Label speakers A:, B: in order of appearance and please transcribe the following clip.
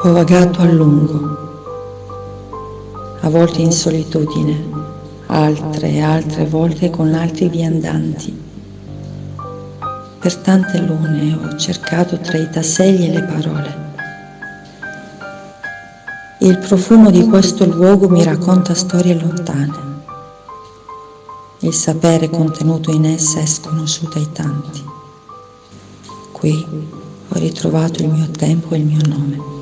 A: Ho vagato a lungo, a volte in solitudine, altre e altre volte con altri viandanti. Per tante lune ho cercato tra i tasselli e le parole. Il profumo di questo luogo mi racconta storie lontane. Il sapere contenuto in essa è sconosciuto ai tanti. Qui ho ritrovato il mio tempo e il mio nome.